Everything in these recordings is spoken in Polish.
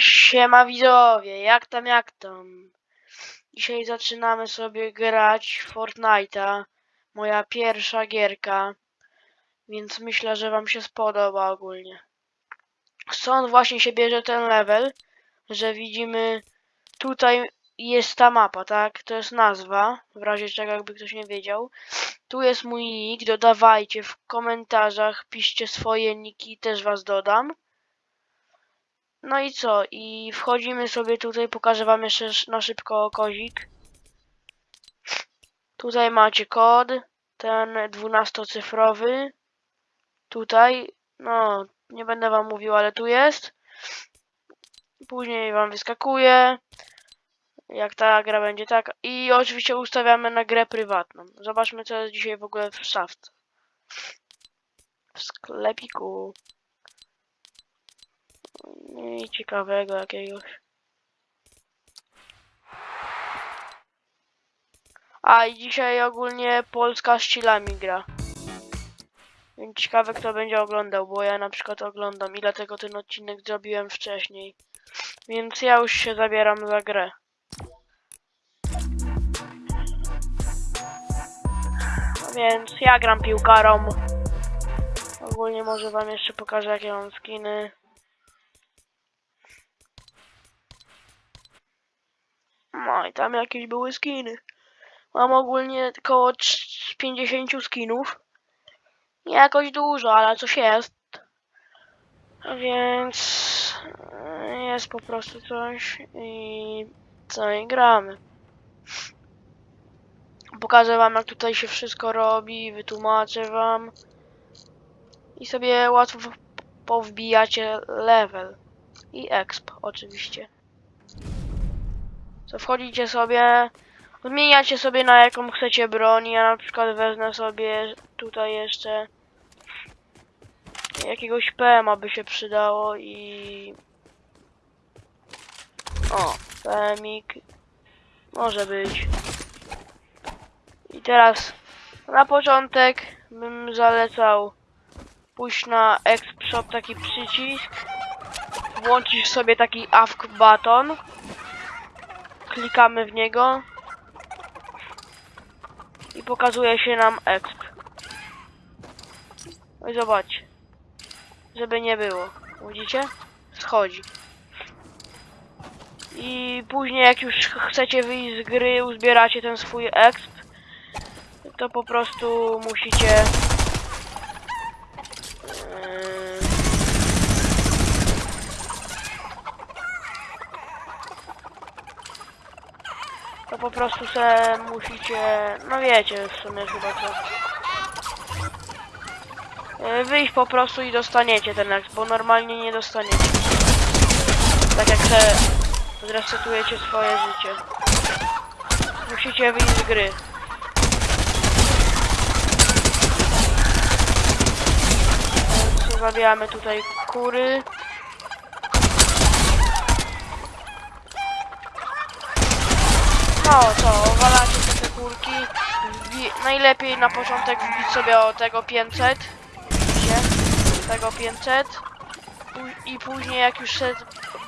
Siema widzowie, jak tam, jak tam? Dzisiaj zaczynamy sobie grać Fortnite'a. Moja pierwsza gierka. Więc myślę, że wam się spodoba ogólnie. Stąd właśnie się bierze ten level, że widzimy tutaj jest ta mapa, tak? To jest nazwa, w razie czego jakby ktoś nie wiedział. Tu jest mój nick, dodawajcie w komentarzach, piszcie swoje niki, też was dodam. No i co? I wchodzimy sobie tutaj, pokażę wam jeszcze sz- na szybko kozik. Tutaj macie kod, ten dwunastocyfrowy. Tutaj, no, nie będę wam mówił, ale tu jest. Później wam wyskakuje. Jak ta gra będzie tak. I oczywiście ustawiamy na grę prywatną. Zobaczmy, co jest dzisiaj w ogóle w szafce. W sklepiku. Nic ciekawego jakiegoś. A i dzisiaj ogólnie Polska z Chilami gra. Więc ciekawe kto będzie oglądał, bo ja na przykład oglądam i dlatego ten odcinek zrobiłem wcześniej. Więc ja już się zabieram za grę. Więc ja gram piłkarą. Ogólnie może wam jeszcze pokażę jakie mam skiny. No i tam jakieś były skiny. Mam ogólnie około 50 skinów. Nie jakoś dużo, ale coś jest. Więc e, jest po prostu coś i co i gramy. Pokażę wam jak tutaj się wszystko robi, wytłumaczę wam. I sobie łatwo powbijacie level. I exp oczywiście. Co wchodzicie sobie, zmieniacie sobie na jaką chcecie broń. Ja na przykład wezmę sobie tutaj jeszcze jakiegoś PM by się przydało i o, PMik może być. I teraz na początek bym zalecał pójść na Exp Shop taki przycisk. Włączysz sobie taki AFK button. Klikamy w niego. I pokazuje się nam exp. No i zobaczcie. Żeby nie było. Widzicie? Schodzi. I później jak już ch- chcecie wyjść z gry, uzbieracie ten swój exp, to po prostu musicie yy, to po prostu se musicie, no wiecie w sumie chyba co. Yy, Wyjść po prostu i dostaniecie ten exp, bo normalnie nie dostaniecie. Tak jak se zresetujecie swoje życie. Musicie wyjść z gry. Więc zabijamy tutaj kury. No co, walacie te kurki. Wbi- najlepiej na początek wbić sobie o tego 500. Widzicie? Tego 500. Pó- I później jak już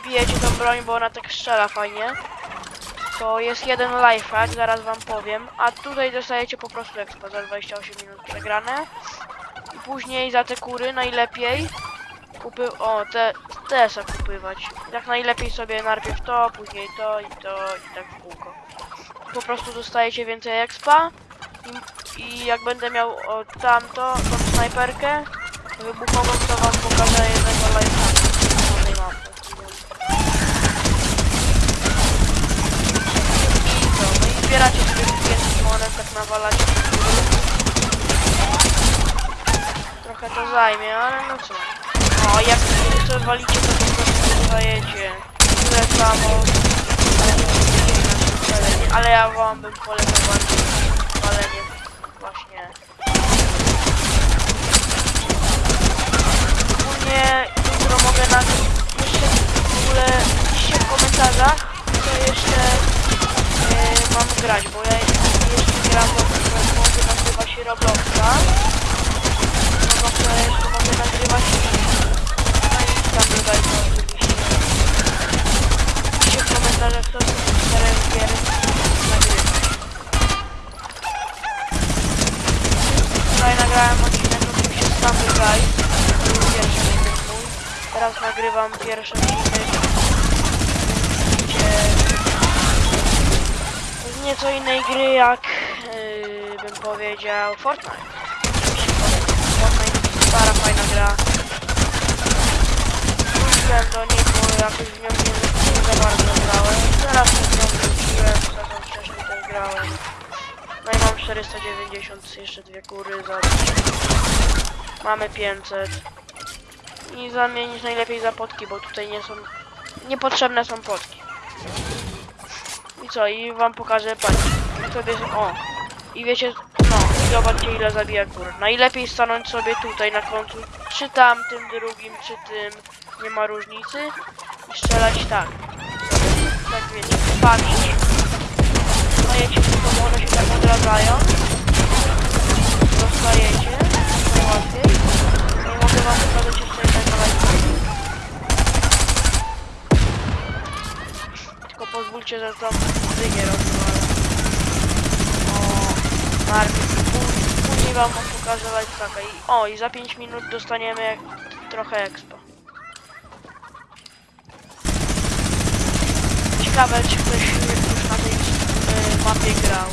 bijecie tą broń, bo ona tak strzela fajnie. To jest jeden lifehack, zaraz wam powiem. A tutaj dostajecie po prostu expo za 28 minut przegrane. I później za te kury najlepiej kupy... O, te też kupywać. Jak najlepiej sobie najpierw to, później to i to i tak w kółko. Po prostu dostajecie więcej expa. I, i jak będę miał o, tamto, tą snajperkę wybuchową, to wam pokażę jednego lifehacka na tej mapie. I co, no i zbieracie sobie tych 5 monet, tak nawalacie. Trochę to zajmie, ale no co. O, jak sobie walicie, to po prostu dostajecie tyle samo ale ja wam bym polecał palenie właśnie. Ogólnie jutro mogę na jeszcze w ogóle piszcie w komentarzach, co jeszcze e, mam grać, bo ja jeszcze gram w mogę nazywa się Robloxa. Robloxa jeszcze mogę nagrywać na Instagram oczywiście. Piszcie w komentarzach, co są cztery gier. nagrałem odcinek oczywiście z Family To był pierwszy odcinek mój. Teraz nagrywam pierwszy odcinek, gdzie z nieco innej gry jak yy, bym powiedział Fortnite. Fortnite to stara, fajna gra. Wróciłem do niej, bo jakoś w nią nie, nie za bardzo grałem. Teraz nie wróciłem, zatem wcześniej też grałem. No i mam 490, jeszcze dwie kury za Mamy 500. I zamienić najlepiej za potki, bo tutaj nie są... Niepotrzebne są potki. I co? I wam pokażę, patrzcie. Sobie... O! I wiecie... No, zobaczcie ile zabija kur. Najlepiej stanąć sobie tutaj na końcu. Czy tamtym drugim, czy tym. Nie ma różnicy. I strzelać tak. Tak wiecie, spamić. Dostajecie tylko, one się tak odradzają. Dostajecie. Najłatwiej. No i mogę wam pokazać jeszcze jednego lajka. Tylko pozwólcie, że tam dynię rozwalę. O, Marvin. Pó- Później wam pokażę lifehacka. I, o, i za 5 minut dostaniemy trochę expo. Ciekawe, czy ktoś już na tej y, mapie grał.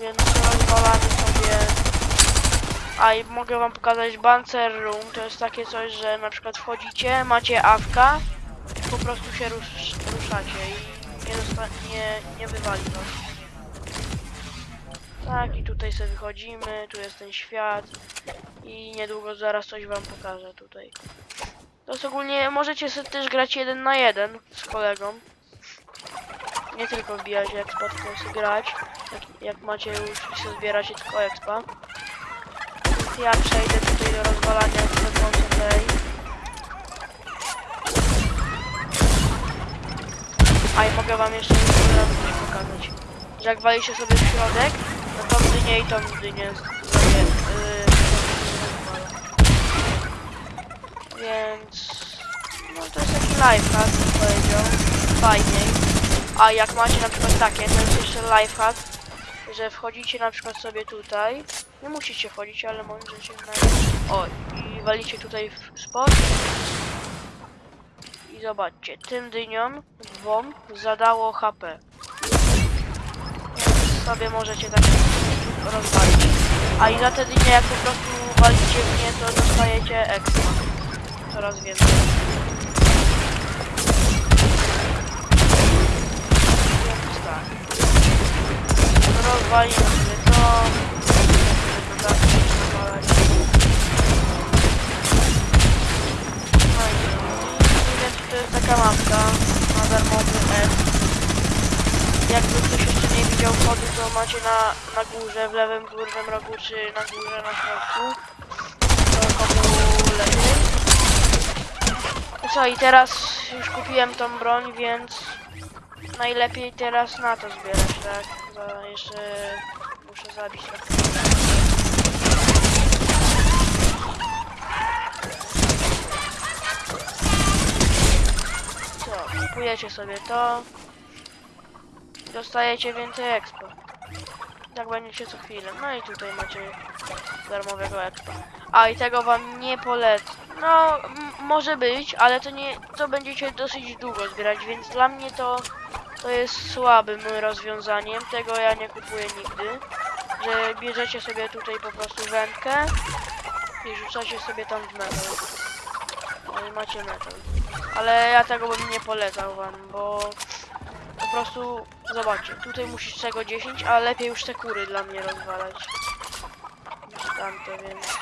Więc rozwalamy sobie... A i mogę wam pokazać Banzer Room. To jest takie coś, że na przykład wchodzicie, macie awka, po prostu się rusz, ruszacie i nie, nie, nie wywali. Tak, i tutaj sobie wychodzimy, tu jest ten świat i niedługo zaraz coś wam pokażę tutaj. To jest ogólnie, możecie sobie też grać jeden na jeden z kolegą. Nie tylko wbijać expa, tylko sobie grać. Jak, jak macie już sobie zbieracie tylko expa. Więc ja przejdę tutaj do rozwalania wchodzące tej. A i mogę wam jeszcze raz coś pokazać. Że jak walicie sobie w środek, no tą dynię i tą dynię z- sobie, yy. Więc no to jest taki lifehack, bym powiedział. Fajniej. A jak macie na przykład takie, to jest jeszcze lifehack, że wchodzicie na przykład sobie tutaj. Nie musicie wchodzić, ale możecie na... O, i walicie tutaj w spot. I zobaczcie, tym dyniom dwom zadało HP. Więc sobie możecie tak rozwalić. A i za te dynie jak po prostu walicie w nie, to dostajecie extra. Coraz więcej. Więc tak. Rozwalimy sobie to. No i więc to jest taka mapka na darmowy F. Jakby ktoś jeszcze nie widział kodu, to macie na, na górze, w lewym górnym rogu, czy na górze, na środku. To komu lepiej. No co, i teraz już kupiłem tą broń, więc najlepiej teraz na to zbierać, tak? Za, jeszcze muszę zabić tak. Co, kupujecie sobie to. Dostajecie więcej expo. Tak będziecie co chwilę. No i tutaj macie darmowego expo. A i tego wam nie polecę. No, może być, ale to nie, to będziecie dosyć długo zbierać, więc dla mnie to, to jest słabym rozwiązaniem. Tego ja nie kupuję nigdy. Że bierzecie sobie tutaj po prostu wędkę i rzucacie sobie tam w metal. No i macie metal. Ale ja tego bym nie polecał wam, bo po prostu zobaczcie, tutaj musisz czego 10, a lepiej już te kury dla mnie rozwalać. Tamte, więc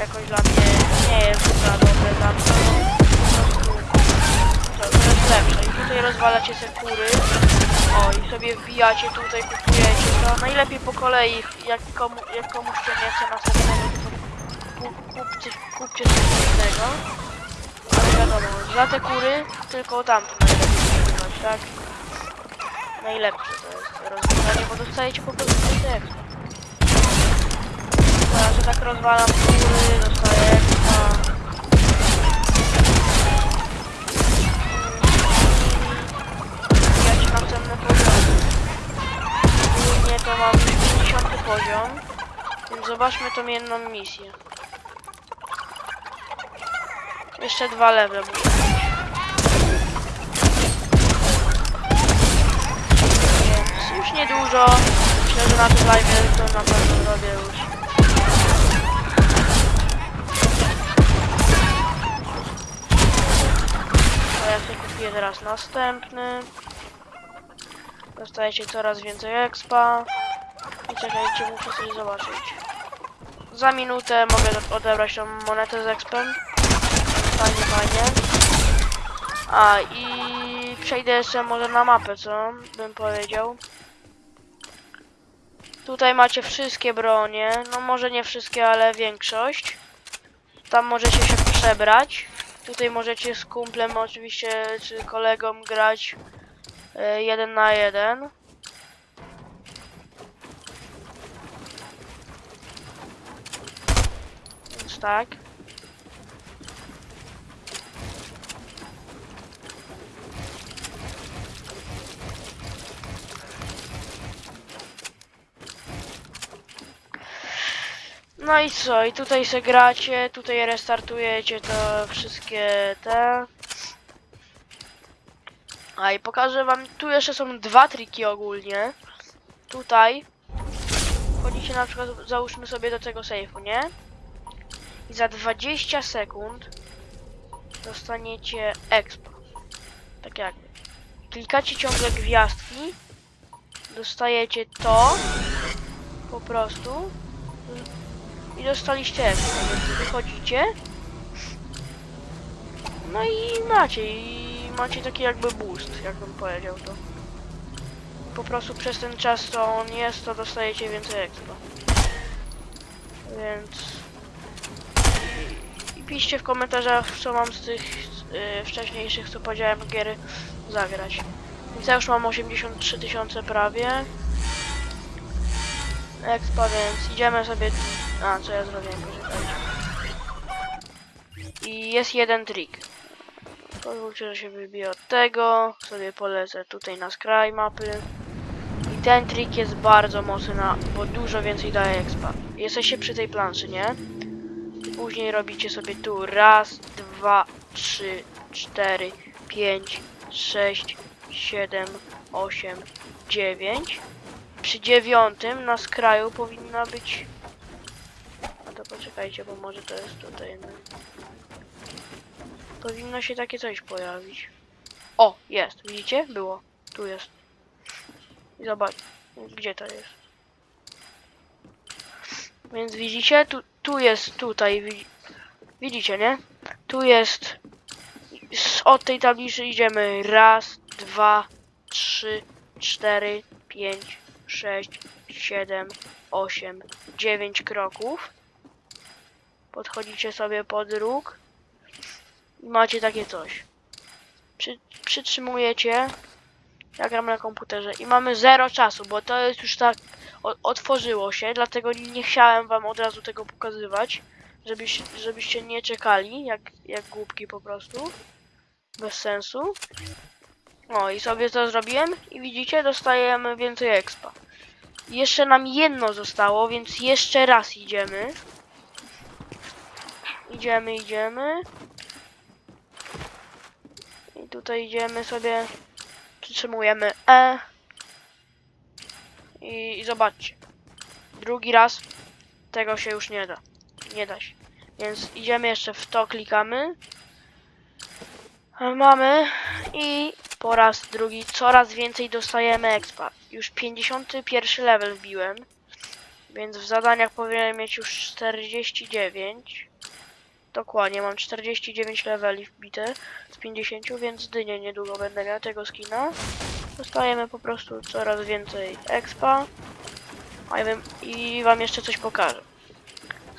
jakoś dla mnie nie jest za dobre dla mnie. Po prostu to, jest lepsze. I tutaj rozwalacie te kury. O, i sobie wbijacie tutaj, kupujecie to. Najlepiej po kolei, jak, komu, jak komuś się nie chce to ku- kupcie, kupcie coś innego. Ale wiadomo, za te kury tylko tamto najlepiej tak? Najlepsze to jest rozwiązanie, bo dostajecie po prostu więcej Teraz ja tak rozwalam kury, dostaję expa. Ja ci następne poziomy. Ogólnie to mam 50 poziom, więc zobaczmy tą jedną misję. Jeszcze dwa lewe. Więc już niedużo. Myślę, że na tym live to na pewno zrobię już. To ja sobie kupię teraz następny. Dostajecie coraz więcej expa. I czekajcie, muszę coś zobaczyć. Za minutę mogę odebrać tą monetę z expem. Fajnie, fajnie. A i przejdę jeszcze może na mapę, co bym powiedział. Tutaj macie wszystkie bronie, no może nie wszystkie, ale większość. Tam możecie się przebrać. Tutaj możecie z kumplem oczywiście, czy kolegą grać e, jeden na jeden. Więc tak. No i co? I tutaj se gracie, tutaj restartujecie to wszystkie te. A i pokażę wam, tu jeszcze są dwa triki ogólnie. Tutaj wchodzicie na przykład, załóżmy sobie do tego sejfu, nie? I za 20 sekund dostaniecie expo. Tak jakby. Klikacie ciągle gwiazdki, dostajecie to po prostu i dostaliście expo, więc wychodzicie no i macie i macie taki jakby boost, jakbym powiedział to. Po prostu przez ten czas co on jest, to dostajecie więcej expo. Więc i, i piszcie w komentarzach, co mam z tych y, wcześniejszych, co powiedziałem, gier zagrać. Więc ja już mam 83 tysiące prawie. Expa, więc idziemy sobie... A, co ja zrobiłem. I jest jeden trik. Pozwólcie, że się wybiję od tego. Sobie polecę tutaj na skraj mapy. I ten trik jest bardzo mocny, na, bo dużo więcej daje expa. Jesteście przy tej planszy, nie? Później robicie sobie tu raz, dwa, trzy, cztery, pięć, sześć, siedem, osiem, dziewięć. Przy dziewiątym na skraju powinna być... Poczekajcie, bo może to jest tutaj... No. Powinno się takie coś pojawić. O, jest, widzicie? Było. Tu jest. I zobacz, gdzie to jest. Więc widzicie, tu, tu jest tutaj, widzi- widzicie, nie? Tu jest, z, od tej tablicy idziemy raz, dwa, trzy, cztery, pięć, sześć, siedem, osiem, dziewięć kroków. Podchodzicie sobie pod róg i macie takie coś. Przy, przytrzymujecie, ja gram na komputerze i mamy zero czasu, bo to jest już tak o, otworzyło się, dlatego nie chciałem wam od razu tego pokazywać, żebyś, żebyście nie czekali, jak, jak głupki po prostu, bez sensu. No i sobie to zrobiłem i widzicie, dostajemy więcej expa. Jeszcze nam jedno zostało, więc jeszcze raz idziemy. Idziemy, idziemy. I tutaj idziemy sobie, przytrzymujemy E. I, I zobaczcie. Drugi raz tego się już nie da. Nie da się. Więc idziemy jeszcze w to, klikamy. Mamy i po raz drugi coraz więcej dostajemy expa. Już 51 level wbiłem. Więc w zadaniach powinienem mieć już 49. Dokładnie, mam 49 leveli wbite z 50, więc dynię niedługo będę miał tego skina. Dostajemy po prostu coraz więcej expa. A ja wiem, i wam jeszcze coś pokażę.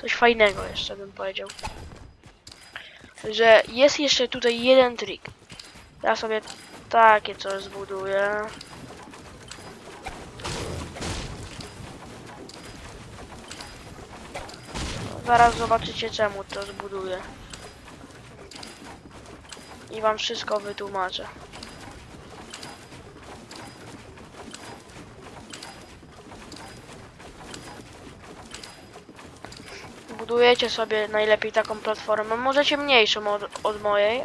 Coś fajnego jeszcze bym powiedział. Że jest jeszcze tutaj jeden trik. Ja sobie takie coś zbuduję. Zaraz zobaczycie czemu to zbuduję. I wam wszystko wytłumaczę. budujecie sobie najlepiej taką platformę. Możecie mniejszą od, od mojej,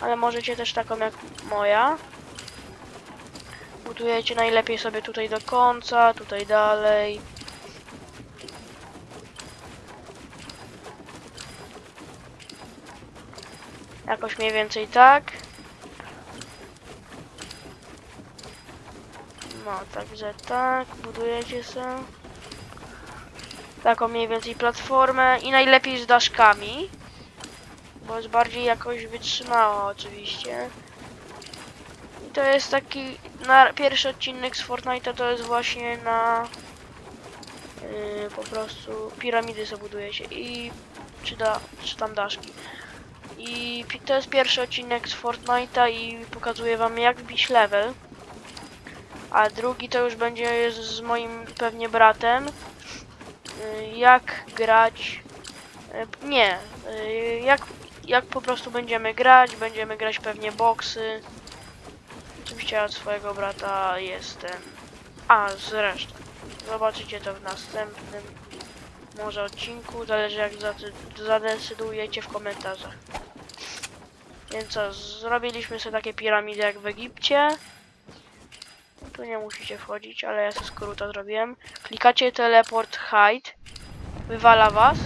ale możecie też taką jak moja. Budujecie najlepiej sobie tutaj do końca, tutaj dalej. Jakoś mniej więcej tak. No, także tak, budujecie sobie taką mniej więcej platformę i najlepiej z daszkami, bo jest bardziej jakoś wytrzymała oczywiście. I to jest taki, na pierwszy odcinek z Fortnite'a to jest właśnie na yy, po prostu piramidy sobie budujecie i czy, da, czy tam daszki. I to jest pierwszy odcinek z Fortnite'a i pokazuję wam jak wbić level. A drugi to już będzie z, moim pewnie bratem. Y, Jak grać. y, Nie. y, Jak, jak po prostu będziemy grać. Będziemy grać pewnie boksy. Oczywiście od swojego brata jestem. A zresztą. Zobaczycie to w następnym może odcinku. Zależy jak zadecydujecie w komentarzach. Więc co, zrobiliśmy sobie takie piramidy jak w Egipcie. Tu nie musicie wchodzić, ale ja sobie skróta zrobiłem. Klikacie teleport hide, wywala was.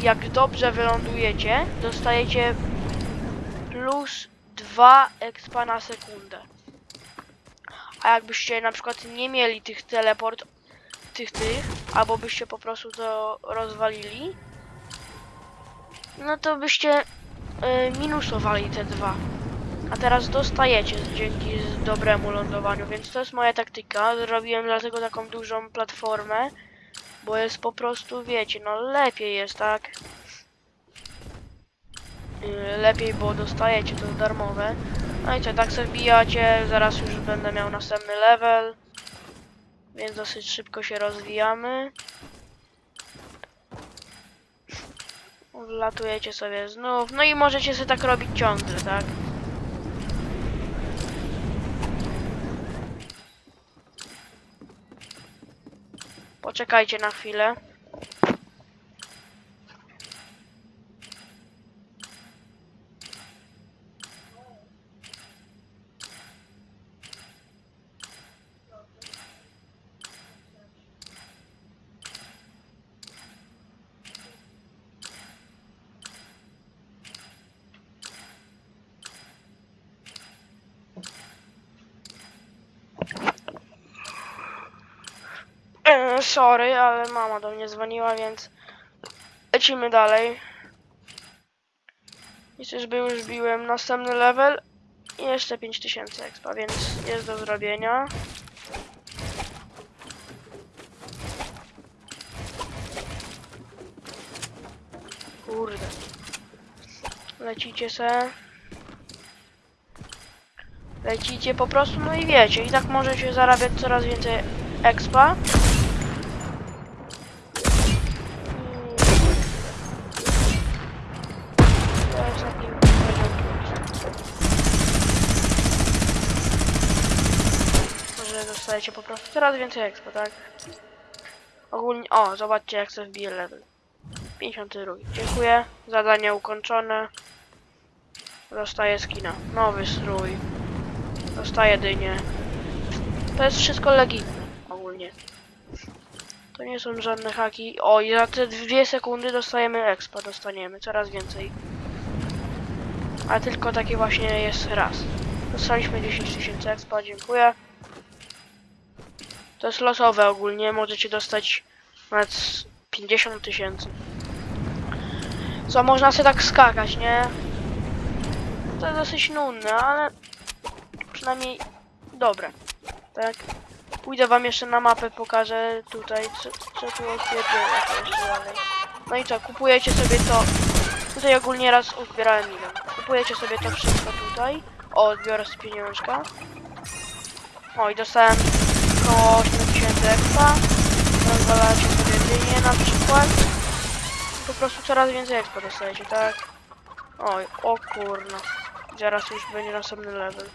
Jak dobrze wylądujecie, dostajecie plus 2 expa na sekundę. A jakbyście na przykład nie mieli tych teleport, tych tych, albo byście po prostu to rozwalili, no to byście y, minusowali te dwa. A teraz dostajecie dzięki dobremu lądowaniu, więc to jest moja taktyka. Zrobiłem dlatego taką dużą platformę, bo jest po prostu, wiecie, no lepiej jest, tak? Yy, Lepiej, bo dostajecie to darmowe. No i co, tak sobie wbijacie, zaraz już będę miał następny level. Więc dosyć szybko się rozwijamy. Latujecie sobie znów, no i możecie sobie tak robić ciągle, tak? Poczekajcie na chwilę. E, sorry, ale mama do mnie dzwoniła, więc lecimy dalej. I czyżby już biłem następny level i jeszcze 5000 expa, więc jest do zrobienia. Kurde. Lecicie se. Lecicie po prostu, no i wiecie, i tak możecie zarabiać coraz więcej expa. To jest taki poziom plus. Może dostajecie po prostu coraz więcej expo, tak? Ogólnie, o, zobaczcie jak sobie wbije level. 52. Dziękuję. Zadanie ukończone. Dostaję skina. Nowy strój. Dostaję dynię. To jest wszystko legitne ogólnie. To nie są żadne haki. O, i za te dwie sekundy dostajemy expa, dostaniemy coraz więcej. A tylko taki właśnie jest raz. Dostaliśmy 10 tysięcy expa, dziękuję. To jest losowe ogólnie, możecie dostać nawet z 50 tysięcy. Co, można sobie tak skakać, nie? To jest dosyć nudne, ale przynajmniej dobre. Tak. Pójdę wam jeszcze na mapę, pokażę tutaj, co, co tu dalej. No i co, kupujecie sobie to. Tutaj ogólnie raz uzbierałem milion. Kupujecie sobie to wszystko tutaj. O, biorę z pieniążka. O, i dostałem około 8000 expa. Rozwalacie sobie dynię na przykład. Po prostu coraz więcej expa dostajecie, tak? Oj, o kurna. Zaraz już będzie następny level.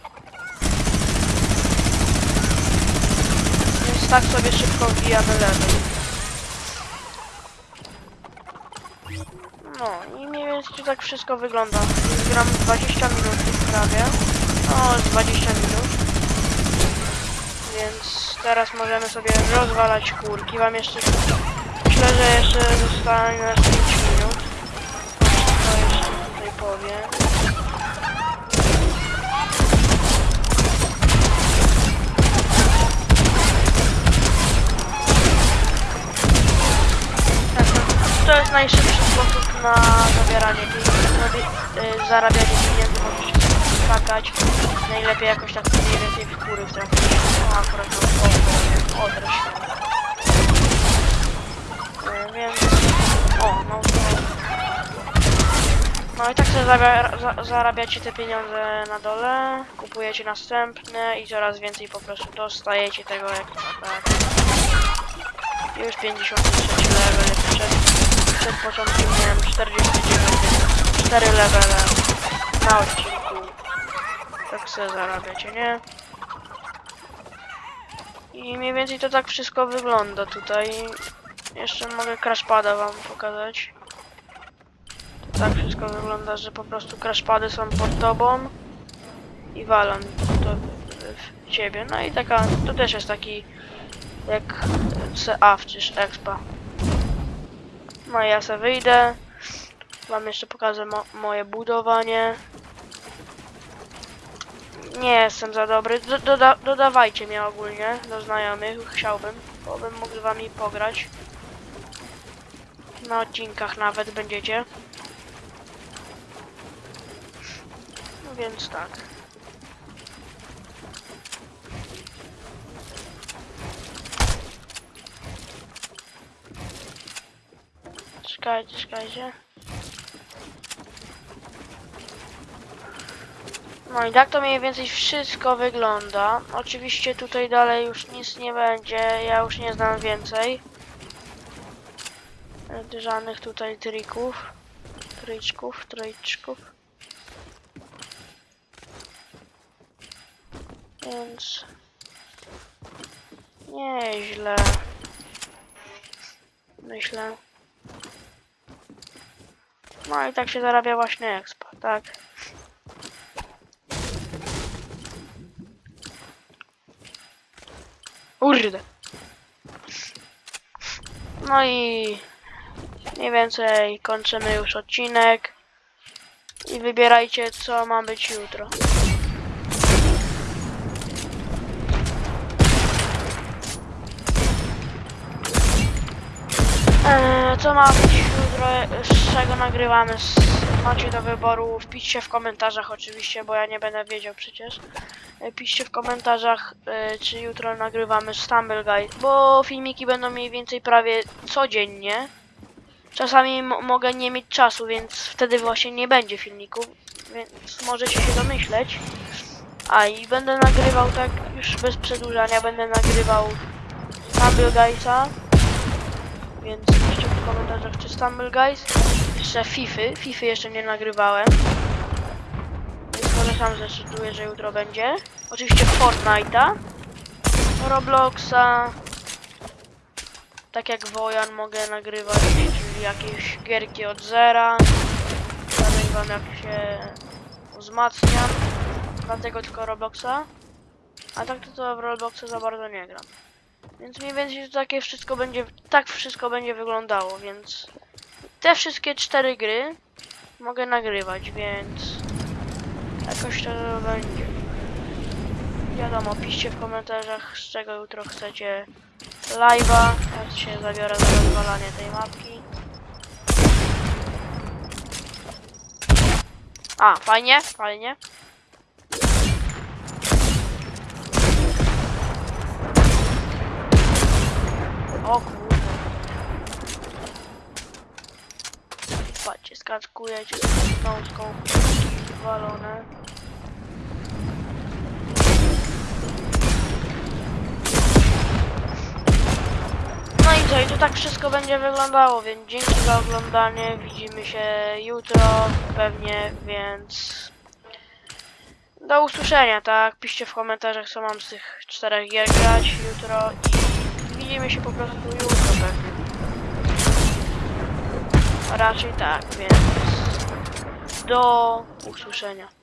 Więc tak sobie szybko wbijamy level. No i mniej więcej tak wszystko wygląda. Gram 20 minut prawie. No, z 20 minut. Więc teraz możemy sobie rozwalać kurki. Wam jeszcze... Myślę, że jeszcze zostanie nas 5 minut. To jeszcze tutaj powiem. Tak, no, To jest najszybszy sposób na zabieranie pieniędzy, y, zarabianie pieniędzy, skakać. Najlepiej jakoś tak mniej więcej w góry trafić. No akurat no, o, o, teraz y, Więc... O, no to... No i tak sobie zabia- za zarabiacie te pieniądze na dole, kupujecie następne i coraz więcej po prostu dostajecie tego jak tak. Już 53 level, przed, przed początkiem miałem 49, więc 4 levele na odcinku. Sobie zarabiacie, nie? I mniej więcej to tak wszystko wygląda tutaj. Jeszcze mogę crashpada wam pokazać. To tak wszystko wygląda, że po prostu crashpady są pod tobą i walą to w- ciebie. No i taka, to też jest taki jak CAF czy Expa. No i ja sobie wyjdę. Wam jeszcze pokażę mo moje budowanie. Nie jestem za dobry. Do doda dodawajcie mnie ogólnie do znajomych. Chciałbym, bo bym mógł z wami pograć. Na odcinkach nawet będziecie. No więc tak. Czekajcie, czekajcie. No i tak to mniej więcej wszystko wygląda. Oczywiście tutaj dalej już nic nie będzie, ja już nie znam więcej. E, Żadnych tutaj trików. Tryczków, tryczków. Więc... Nieźle. Myślę. No i tak się zarabia właśnie expa, tak. Kurde. No i mniej więcej kończymy już odcinek. I wybierajcie co ma być jutro. Eee, co ma być jutro, czego nagrywamy, macie do wyboru, wpiszcie w komentarzach oczywiście, bo ja nie będę wiedział przecież. E, Piszcie w komentarzach, e, czy jutro nagrywamy Stumble Guide, bo filmiki będą mniej więcej prawie codziennie. Czasami mogę nie mieć czasu, więc wtedy właśnie nie będzie filmików, więc możecie się domyśleć. A i będę nagrywał tak już bez przedłużania, będę nagrywał Stumble Guide'a. Więc w komentarzach czy Stumble Guys. Jeszcze Fify. Fify jeszcze nie nagrywałem. Więc może sam zdecyduję, że jutro będzie. Oczywiście Fortnite'a. Robloxa. Tak jak Wojan mogę nagrywać, czyli jakieś gierki od zera. Dalej wam jak się wzmacniam. Dlatego tylko Robloxa. A tak to, to w Robloxa za bardzo nie gram. Więc mniej więcej to takie wszystko będzie, tak wszystko będzie wyglądało, więc te wszystkie cztery gry mogę nagrywać, więc jakoś to będzie. Wiadomo, piszcie w komentarzach z czego jutro chcecie live'a, ja się zabiorę za rozwalanie tej mapki. A, fajnie, fajnie. O kurde. Patrzcie, skaczkujecie z nąską walone. No i co, i to tak wszystko będzie wyglądało, więc dzięki za oglądanie, widzimy się jutro pewnie, więc do usłyszenia, tak? Piszcie w komentarzach, co mam z tych czterech gier grać jutro widzimy się po prostu jutro pewnie. Raczej tak, więc do usłyszenia.